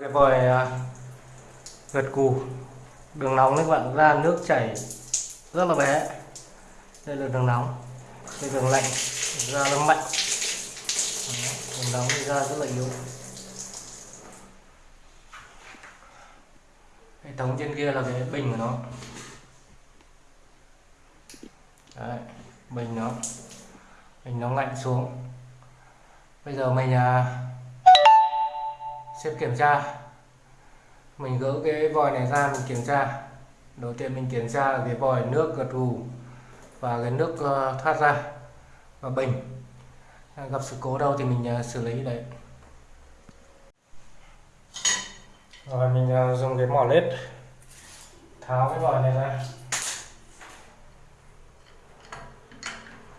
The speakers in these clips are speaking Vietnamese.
cái vòi à. gật cù. Đường nóng các bạn. Ra nước chảy rất là bé. Đây là đường nóng. Đây đường lạnh ra nó mạnh. Đường nóng thì ra rất là yếu. Hệ thống trên kia là cái bình của nó. Đấy, bình nó. Bình nó lạnh xuống. Bây giờ mình à, xếp kiểm tra. Mình gỡ cái vòi này ra, mình kiểm tra. Đầu tiên mình kiểm tra là cái vòi nước gật gù và cái nước ờ, thoát ra và bình. Gặp sự cố đâu thì mình ờ, xử lý đấy. Rồi, mình ờ, dùng cái mỏ lết tháo cái vòi này ra.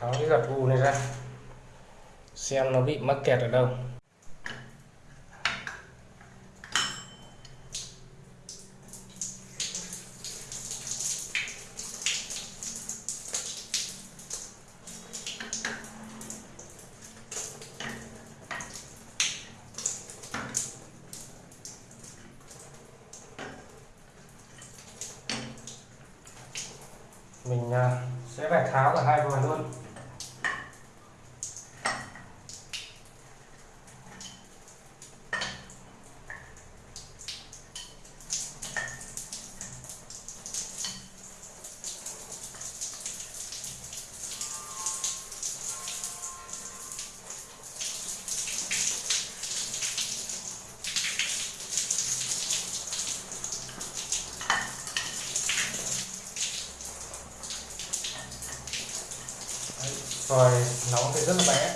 Tháo cái gật gù này ra. Xem nó bị mắc kẹt ở đâu. Mình à, sẽ phải tháo cả hai vòi luôn. Rồi nóng thì rất là bé.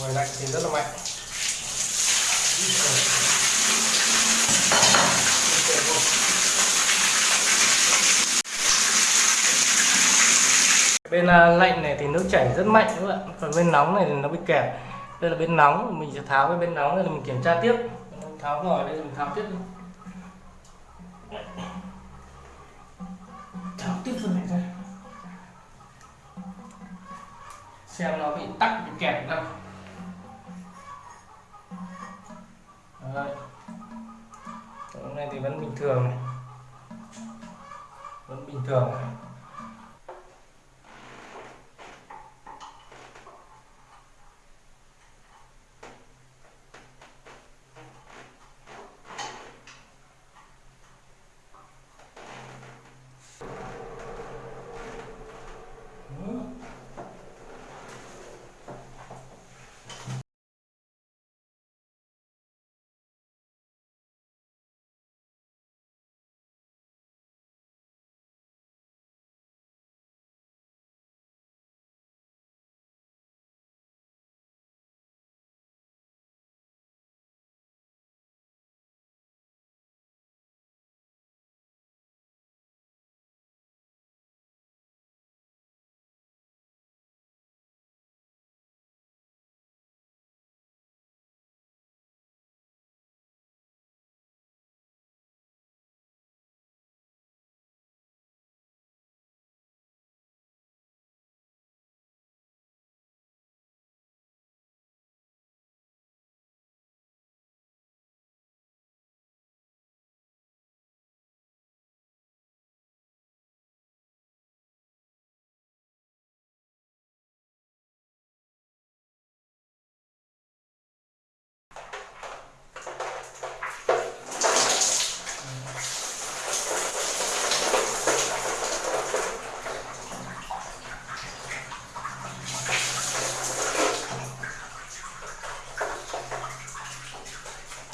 Rồi lạnh thì rất là mạnh. Bên à, lạnh này thì nước chảy rất mạnh các bạn còn bên nóng này thì nó bị kẹt. Đây là bên nóng mình sẽ tháo cái bên nóng này mình kiểm tra tiếp. Tháo vòi đây mình tháo tiếp đi. Tháo tiếp phần này ra xem nó bị tắc bị kẹt đâu Đấy. Cái này thì vẫn bình thường này vẫn bình thường này.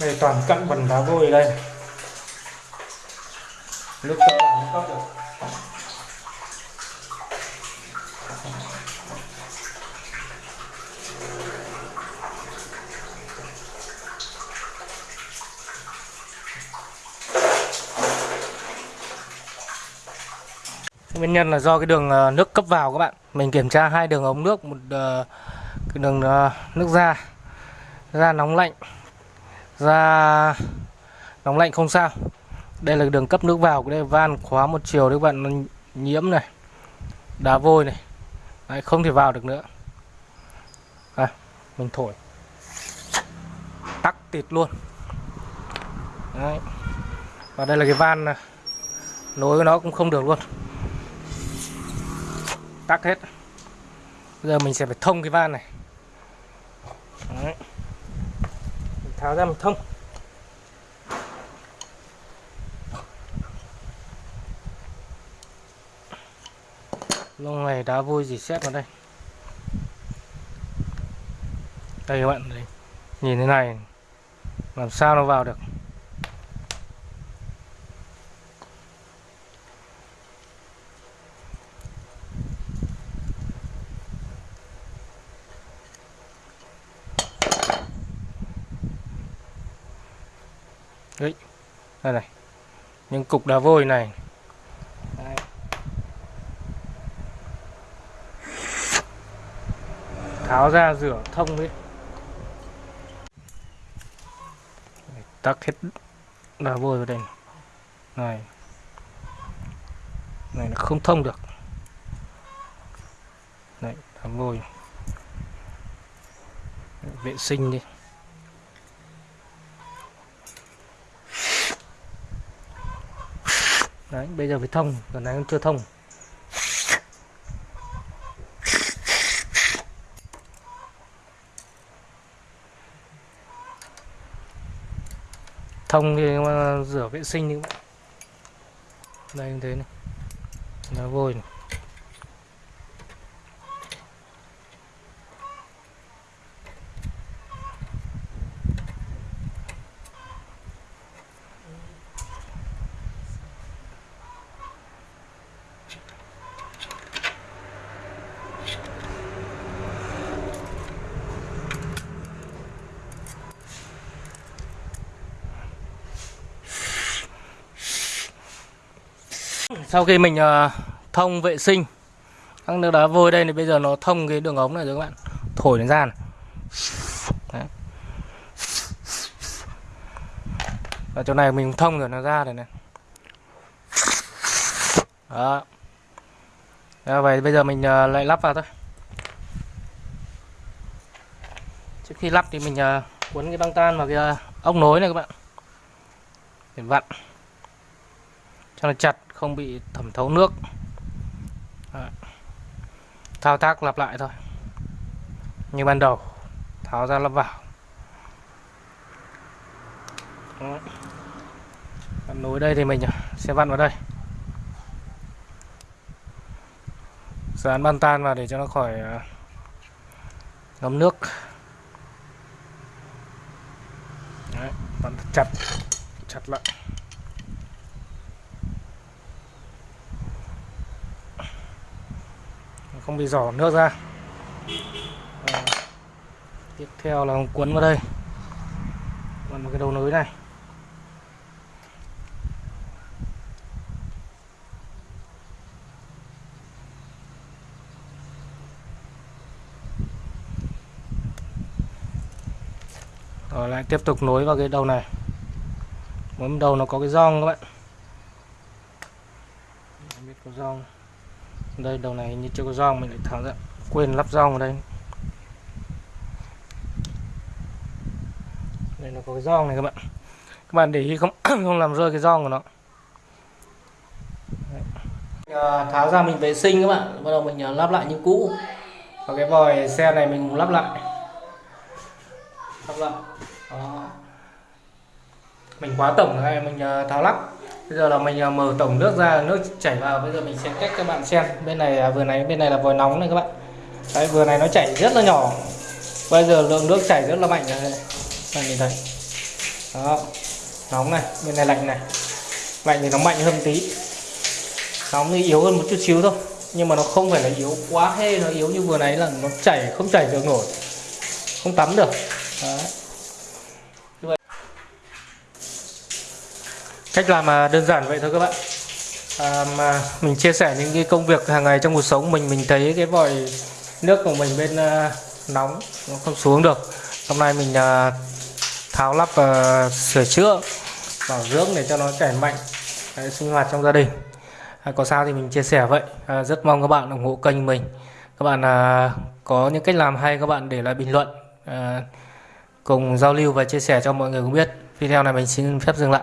Đây, toàn cặn bẩn đá vôi đây. Lúc các bạn cấp được. Nguyên nhân là do cái đường ờ, nước cấp vào các bạn. Mình kiểm tra hai đường ống nước, một ờ, cái đường ờ, nước ra ra nóng lạnh ra nóng lạnh không sao. Đây là đường cấp nước vào cái đây van khóa một chiều đấy các bạn nó nhiễm này đá vôi này. Đấy, không thể vào được nữa. À, mình thổi. Tắc tịt luôn. Đấy. và đây là cái van này. nối nó cũng không được luôn. Tắc hết. Bây giờ mình sẽ phải thông cái van này Đấy. Mình tháo ra một thông lông này đá vôi gì xét vào đây đây các bạn đây. nhìn thế này, làm sao nó vào được Đấy đây này. Những cục đá vôi này. Đấy. tháo ra rửa thông đi tắc hết đá vôi vào đây này. Này. Nó không thông được. Này đá vôi. Vệ sinh đi đấy, bây giờ phải thông còn này chưa thông. Thông thì ờ, rửa vệ sinh đi. Đây như thế này. Nó vôi này. Sau khi mình ờ, thông vệ sinh các nước đá vôi đây thì bây giờ nó thông cái đường ống này rồi các bạn. Thổi nó ra này. Đấy. ở chỗ này mình thông rồi nó ra rồi này. Đó. Đó, vậy bây giờ mình uh, lại lắp vào thôi. Trước khi lắp thì mình uh, cuốn cái băng tan vào cái uh, ốc nối này các bạn. Để vặn. Cho nó chặt không bị thẩm thấu nước. Đấy. thao tác lặp lại thôi. Như ban đầu tháo ra lắp vào. Đấy. nối đây thì mình sẽ vặn vào đây. Dán băng tan vào để cho nó khỏi à, ngấm nước. Đấy, vặn chặt chặt lại. Không bị giỏ nước ra. À, tiếp theo là cuốn vào đây. Cuốn vào cái đầu nối này. Rồi lại tiếp tục nối vào cái đầu này. Mỗi đầu nó có cái giòn các bạn. Không biết có giòn đây, đầu này như chưa có rong mình lại tháo ra, quên lắp rong vào đây. Đây nó có cái rong này các bạn. Các bạn để ý không? Không làm rơi cái rong của nó. Đấy. À, tháo ra mình vệ sinh các bạn. Bắt đầu mình à, lắp lại như cũ. Và cái vòi xe này mình lắp lại. Lắp lại. Đó. mình quá tổng này, mình à, tháo lắp bây giờ là mình à, mở tổng nước ra, nước chảy vào. Bây giờ mình sẽ cách các bạn xem. Bên này à, vừa này, bên này là vòi nóng này các bạn. Đấy, vừa này nó chảy rất là nhỏ. Bây giờ lượng nước chảy rất là mạnh này bạn nhìn thấy. Đó, nóng này, bên này lạnh này. Lạnh thì nó mạnh hơn tí. Nóng thì yếu hơn một chút xíu thôi, nhưng mà nó không phải là yếu quá hay nó yếu như vừa nãy là nó chảy, không chảy được nổi. Không tắm được. Đấy. Cách làm à, đơn giản vậy thôi các bạn. À, mà mình chia sẻ những cái công việc hàng ngày trong cuộc sống mình mình thấy cái vòi nước của mình bên uh, nóng nó không xuống được. Hôm nay mình uh, tháo lắp và uh, sửa chữa bảo dưỡng để cho nó chảy mạnh Đấy, sinh hoạt trong gia đình. À, có sao thì mình chia sẻ vậy. À, rất mong các bạn ủng hộ kênh mình. Các bạn à, có những cách làm hay các bạn để lại bình luận à, cùng giao lưu và chia sẻ cho mọi người cũng biết. Video này mình xin phép dừng lại.